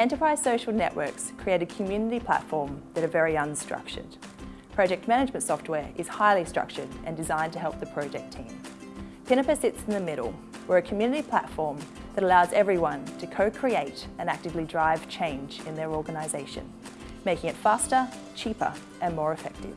Enterprise social networks create a community platform that are very unstructured. Project management software is highly structured and designed to help the project team. Pinnaper sits in the middle. We're a community platform that allows everyone to co-create and actively drive change in their organisation, making it faster, cheaper and more effective.